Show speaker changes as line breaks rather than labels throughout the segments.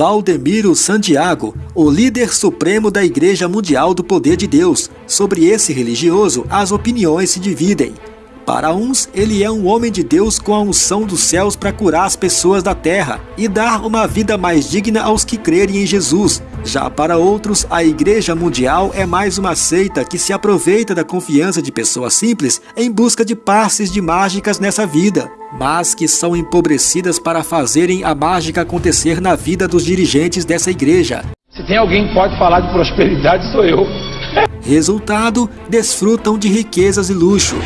Valdemiro Santiago, o líder supremo da Igreja Mundial do Poder de Deus. Sobre esse religioso, as opiniões se dividem. Para uns, ele é um homem de Deus com a unção dos céus para curar as pessoas da terra e dar uma vida mais digna aos que crerem em Jesus. Já para outros, a Igreja Mundial é mais uma seita que se aproveita da confiança de pessoas simples em busca de passes de mágicas nessa vida mas que são empobrecidas para fazerem a mágica acontecer na vida dos dirigentes dessa igreja.
Se tem alguém que pode falar de prosperidade, sou eu.
Resultado, desfrutam de riquezas e luxo.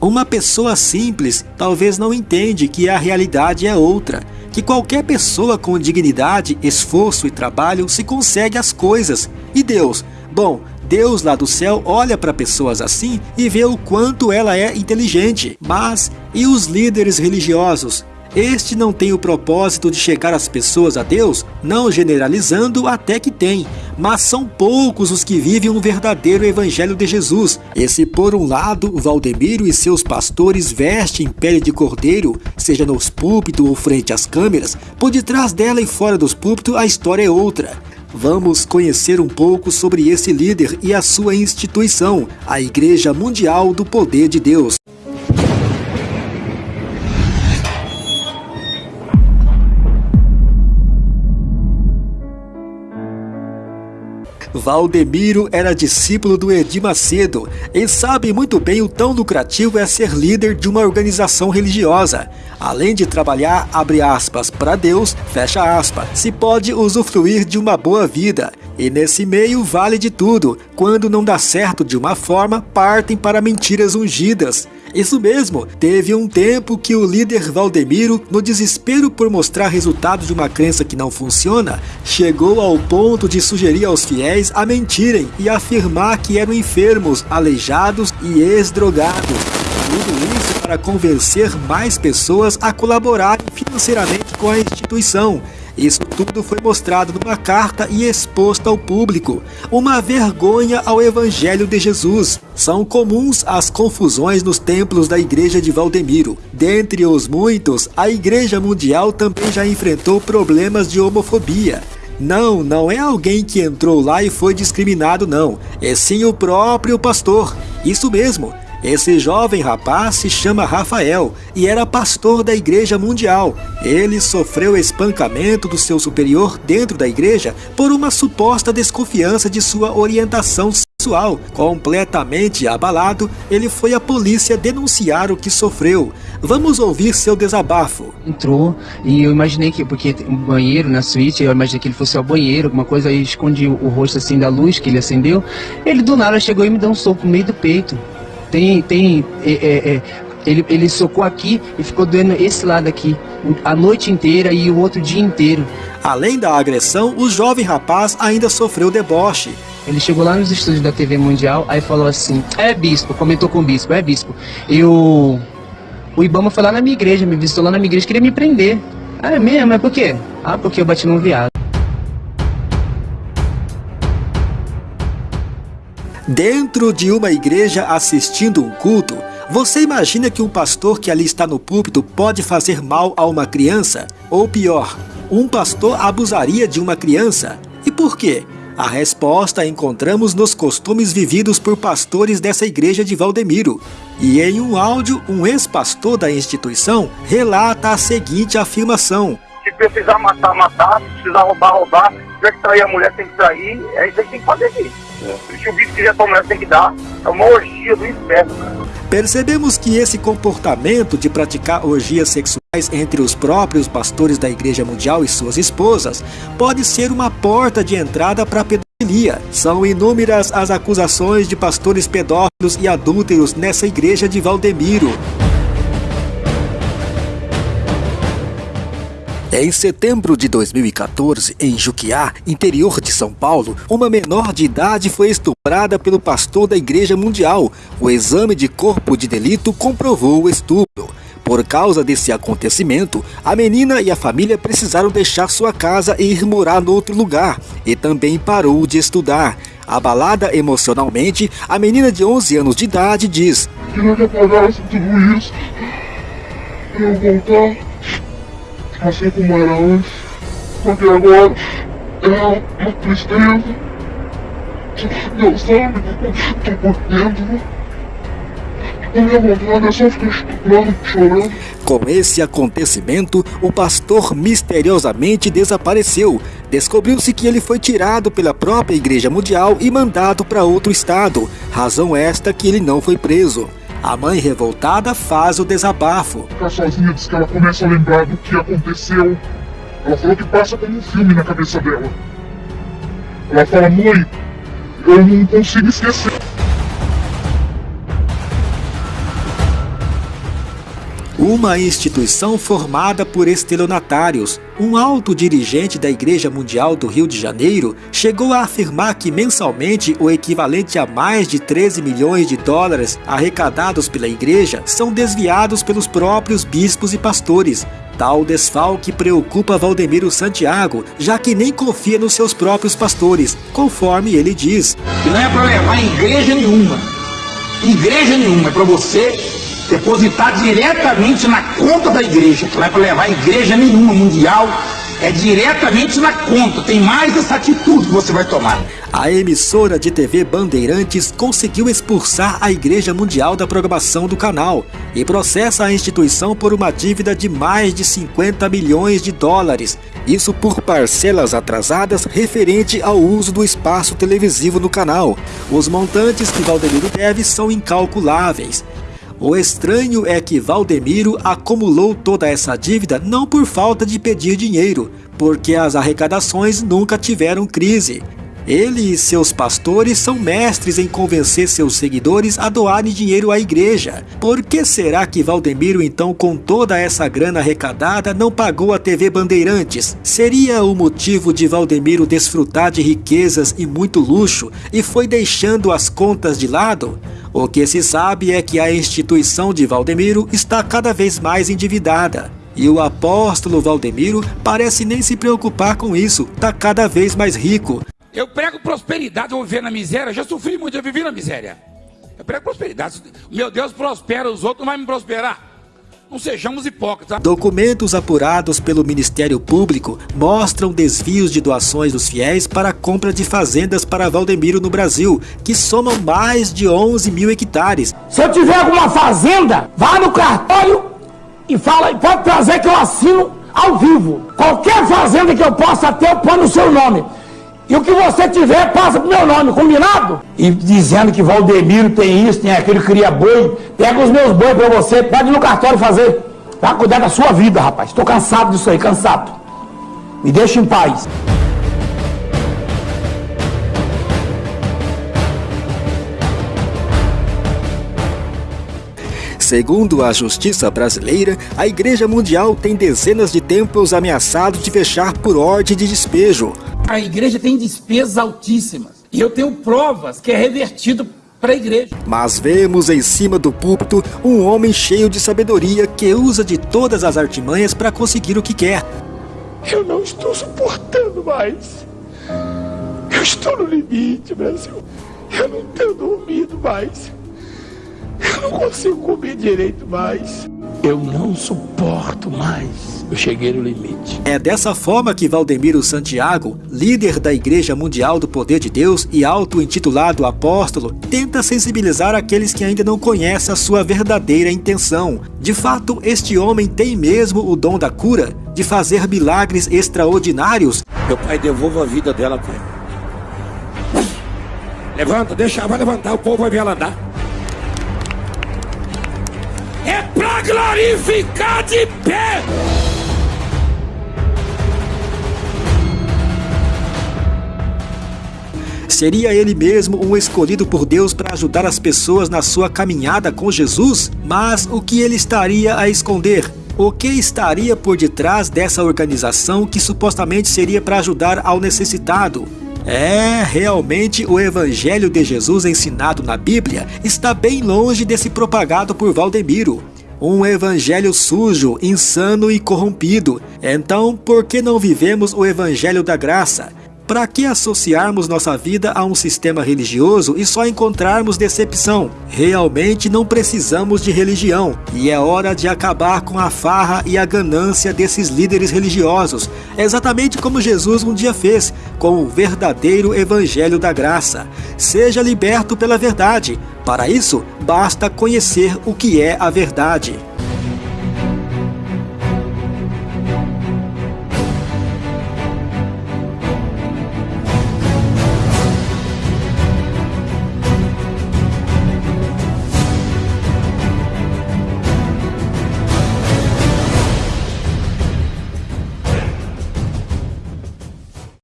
Uma pessoa simples talvez não entende que a realidade é outra que qualquer pessoa com dignidade, esforço e trabalho se consegue as coisas. E Deus? Bom, Deus lá do céu olha para pessoas assim e vê o quanto ela é inteligente. Mas e os líderes religiosos? Este não tem o propósito de chegar as pessoas a Deus, não generalizando até que tem, mas são poucos os que vivem um verdadeiro evangelho de Jesus. E se por um lado Valdemiro e seus pastores vestem pele de cordeiro, seja nos púlpitos ou frente às câmeras, por detrás dela e fora dos púlpitos a história é outra. Vamos conhecer um pouco sobre esse líder e a sua instituição, a Igreja Mundial do Poder de Deus. Valdemiro era discípulo do Edir Macedo e sabe muito bem o tão lucrativo é ser líder de uma organização religiosa. Além de trabalhar, abre aspas, para Deus, fecha aspas, se pode usufruir de uma boa vida. E nesse meio vale de tudo. Quando não dá certo de uma forma, partem para mentiras ungidas. Isso mesmo, teve um tempo que o líder Valdemiro, no desespero por mostrar resultados de uma crença que não funciona, chegou ao ponto de sugerir aos fiéis a mentirem e afirmar que eram enfermos, aleijados e ex-drogados. Tudo isso para convencer mais pessoas a colaborarem financeiramente com a instituição. Isso tudo foi mostrado numa carta e exposto ao público. Uma vergonha ao Evangelho de Jesus. São comuns as confusões nos templos da Igreja de Valdemiro. Dentre os muitos, a Igreja Mundial também já enfrentou problemas de homofobia. Não, não é alguém que entrou lá e foi discriminado, não. É sim o próprio pastor. Isso mesmo. Esse jovem rapaz se chama Rafael e era pastor da Igreja Mundial. Ele sofreu espancamento do seu superior dentro da igreja por uma suposta desconfiança de sua orientação sexual. Completamente abalado, ele foi à polícia denunciar o que sofreu. Vamos ouvir seu desabafo.
Entrou e eu imaginei que, porque um banheiro na suíte, eu imaginei que ele fosse ao banheiro, alguma coisa, aí escondi o rosto assim da luz que ele acendeu. Ele do nada chegou e me deu um soco no meio do peito. Tem, tem, é, é, é, ele, ele socou aqui e ficou doendo esse lado aqui a noite inteira e o outro dia inteiro.
Além da agressão, o jovem rapaz ainda sofreu deboche.
Ele chegou lá nos estúdios da TV Mundial, aí falou assim: É bispo, comentou com o bispo, é bispo. E o, o Ibama foi lá na minha igreja, me visitou lá na minha igreja, queria me prender. Ah, é mesmo? É por quê? Ah, porque eu bati num viado.
Dentro de uma igreja assistindo um culto, você imagina que um pastor que ali está no púlpito pode fazer mal a uma criança? Ou pior, um pastor abusaria de uma criança? E por quê? A resposta encontramos nos costumes vividos por pastores dessa igreja de Valdemiro. E em um áudio, um ex-pastor da instituição relata a seguinte afirmação:
Se precisar matar, matar, se precisar roubar, roubar, se tiver que trair a mulher, tem que trair, é isso aí que tem que fazer isso. Se o bicho quiser tomar, tem que dar. É uma orgia do inferno, cara.
Percebemos que esse comportamento de praticar orgias sexuais entre os próprios pastores da Igreja Mundial e suas esposas pode ser uma porta de entrada para a pedofilia. São inúmeras as acusações de pastores pedófilos e adúlteros nessa igreja de Valdemiro. Em setembro de 2014, em Juquiá, interior de São Paulo, uma menor de idade foi estuprada pelo pastor da Igreja Mundial. O exame de corpo de delito comprovou o estupro. Por causa desse acontecimento, a menina e a família precisaram deixar sua casa e ir morar no outro lugar, e também parou de estudar. Abalada emocionalmente, a menina de 11 anos de idade diz:
Queria que apagasse tudo isso eu voltar assim como era antes, porque agora é uma tristeza. Que eu tô por dentro. A minha vontade é só ficar chorando, chorando.
Com esse acontecimento, o pastor misteriosamente desapareceu. Descobriu-se que ele foi tirado pela própria Igreja Mundial e mandado para outro estado, razão esta que ele não foi preso. A mãe revoltada faz o desabafo.
Ficar sozinha diz que ela começa a lembrar do que aconteceu. Ela falou que passa como um filme na cabeça dela. Ela fala, mãe, eu não consigo esquecer.
Uma instituição formada por estelionatários, um alto dirigente da Igreja Mundial do Rio de Janeiro chegou a afirmar que mensalmente o equivalente a mais de 13 milhões de dólares arrecadados pela igreja são desviados pelos próprios bispos e pastores. Tal desfalque preocupa Valdemiro Santiago, já que nem confia nos seus próprios pastores, conforme ele diz.
Não é para levar igreja nenhuma. Igreja nenhuma, é para você depositar diretamente na conta da igreja, que não é para levar igreja nenhuma mundial, é diretamente na conta. Tem mais essa atitude que você vai tomar.
A emissora de TV Bandeirantes conseguiu expulsar a Igreja Mundial da programação do canal e processa a instituição por uma dívida de mais de 50 milhões de dólares. Isso por parcelas atrasadas referente ao uso do espaço televisivo no canal. Os montantes que Valdemiro deve são incalculáveis. O estranho é que Valdemiro acumulou toda essa dívida não por falta de pedir dinheiro, porque as arrecadações nunca tiveram crise. Ele e seus pastores são mestres em convencer seus seguidores a doarem dinheiro à igreja. Por que será que Valdemiro, então, com toda essa grana arrecadada, não pagou a TV Bandeirantes? Seria o motivo de Valdemiro desfrutar de riquezas e muito luxo e foi deixando as contas de lado? O que se sabe é que a instituição de Valdemiro está cada vez mais endividada. E o apóstolo Valdemiro parece nem se preocupar com isso, está cada vez mais rico.
Eu prego prosperidade, eu vou viver na miséria. Já sofri muito, eu vivi na miséria. Eu prego prosperidade. Meu Deus prospera, os outros não vão me prosperar. Não sejamos hipócritas.
Documentos apurados pelo Ministério Público mostram desvios de doações dos fiéis para a compra de fazendas para Valdemiro no Brasil, que somam mais de 11 mil hectares.
Se eu tiver alguma fazenda, vá no cartório e fala, pode trazer que eu assino ao vivo. Qualquer fazenda que eu possa ter, eu ponho no seu nome. E o que você tiver, passa pro meu nome, combinado? E dizendo que Valdemiro tem isso, tem aquilo, cria boi. Pega os meus boi pra você, pode ir no cartório fazer. Vai cuidar da sua vida, rapaz. Tô cansado disso aí, cansado. Me deixa em paz.
Segundo a justiça brasileira, a Igreja Mundial tem dezenas de templos ameaçados de fechar por ordem de despejo.
A igreja tem despesas altíssimas. E eu tenho provas que é revertido para a igreja.
Mas vemos em cima do púlpito um homem cheio de sabedoria que usa de todas as artimanhas para conseguir o que quer.
Eu não estou suportando mais. Eu estou no limite, Brasil. Eu não tenho dormido mais. Eu não consigo comer direito mais. Eu não suporto mais. Eu cheguei no limite.
É dessa forma que Valdemiro Santiago, líder da Igreja Mundial do Poder de Deus e auto-intitulado apóstolo, tenta sensibilizar aqueles que ainda não conhecem a sua verdadeira intenção. De fato, este homem tem mesmo o dom da cura, de fazer milagres extraordinários.
Meu pai, devolva a vida dela, pai. Levanta, deixa, vai levantar, o povo vai ver ela andar. Pra glorificar de pé!
Seria ele mesmo um escolhido por Deus para ajudar as pessoas na sua caminhada com Jesus? Mas o que ele estaria a esconder? O que estaria por detrás dessa organização que supostamente seria para ajudar ao necessitado? É, realmente o Evangelho de Jesus ensinado na Bíblia está bem longe desse propagado por Valdemiro. Um evangelho sujo, insano e corrompido. Então, por que não vivemos o evangelho da graça? Para que associarmos nossa vida a um sistema religioso e só encontrarmos decepção? Realmente não precisamos de religião e é hora de acabar com a farra e a ganância desses líderes religiosos, exatamente como Jesus um dia fez com o verdadeiro evangelho da graça. Seja liberto pela verdade. Para isso, basta conhecer o que é a verdade.